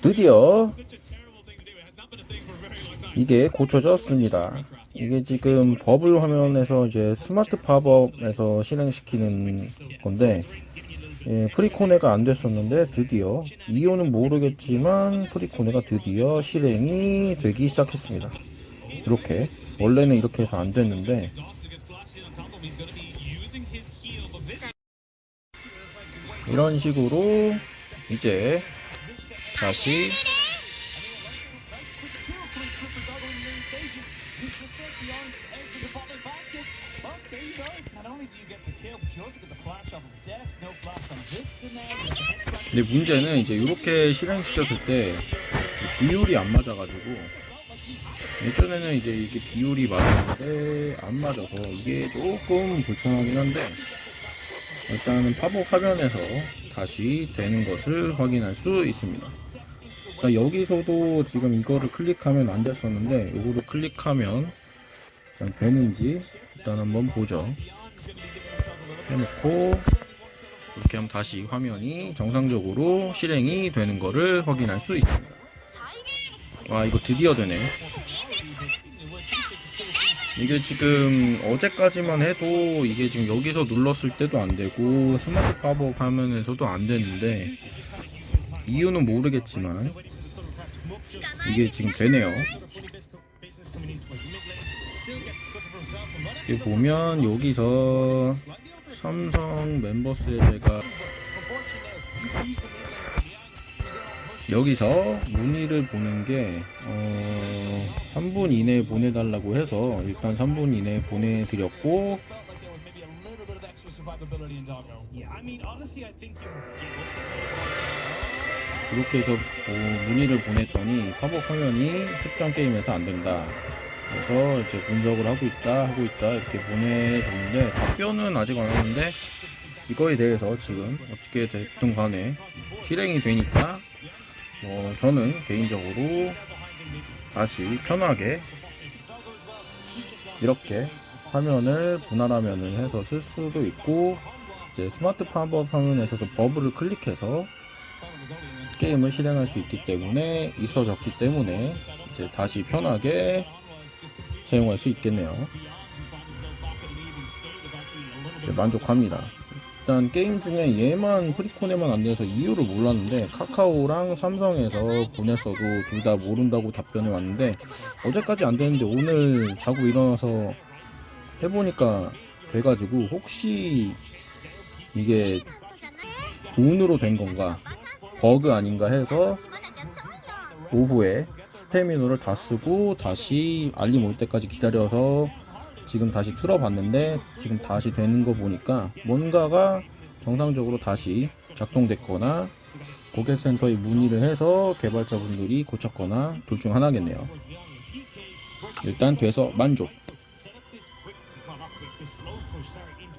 드디어 이게 고쳐졌습니다. 이게 지금 버블 화면에서 이제 스마트 팝업에서 실행시키는 건데 예, 프리코네가 안 됐었는데 드디어 이유는 모르겠지만 프리코네가 드디어 실행이 되기 시작했습니다. 이렇게 원래는 이렇게 해서 안 됐는데 이런 식으로 이제 다시. 근데 문제는 이제 이렇게 실행시켰을 때 비율이 안 맞아가지고 예전에는 이제 이게 비율이 맞았는데 안 맞아서 이게 조금 불편하긴 한데 일단은 팝업 화면에서 다시 되는 것을 확인할 수 있습니다. 그러니까 여기서도 지금 이거를 클릭하면 안 됐었는데 이거를 클릭하면 되는지 일단 한번 보죠. 해놓고 이렇게 하면 다시 화면이 정상적으로 실행이 되는 것을 확인할 수 있습니다. 와 이거 드디어 되네. 이게 지금 어제까지만 해도 이게 지금 여기서 눌렀을 때도 안 되고 스마트 팝업 화면에서도 안 되는데 이유는 모르겠지만 이게 지금 되네요. 여기 보면 여기서 삼성 멤버스에 제가 여기서 문의를 보낸 게 어, 3분 이내에 보내달라고 해서 일단 3분 이내에 보내드렸고 이렇게 해서 어, 문의를 보냈더니 팝업 화면이 특정 게임에서 안 된다. 그래서 이제 분석을 하고 있다 하고 있다 이렇게 보내줬는데 답변은 아직 안 왔는데 이거에 대해서 지금 어떻게 됐든 간에 실행이 되니까 뭐 저는 개인적으로 다시 편하게 이렇게 화면을 분할 화면을 해서 쓸 수도 있고 이제 스마트 팝업 화면에서도 버블을 클릭해서 게임을 실행할 수 있기 때문에 있어졌기 때문에 이제 다시 편하게 사용할 수 있겠네요. 만족합니다. 일단 게임 중에 얘만 프리코네만 안 돼서 이유를 몰랐는데 카카오랑 삼성에서 보냈어도 둘 다 모른다고 답변이 왔는데 어제까지 안 되는데 오늘 자고 일어나서 해보니까 돼가지고 혹시 이게 운으로 된 건가 버그 아닌가 해서 오후에 스태미너를 다 쓰고 다시 알림 올 때까지 기다려서 지금 다시 틀어봤는데 지금 다시 되는 거 보니까 뭔가가 정상적으로 다시 작동됐거나 고객센터에 문의를 해서 개발자분들이 고쳤거나 둘 중 하나겠네요. 일단 돼서 만족.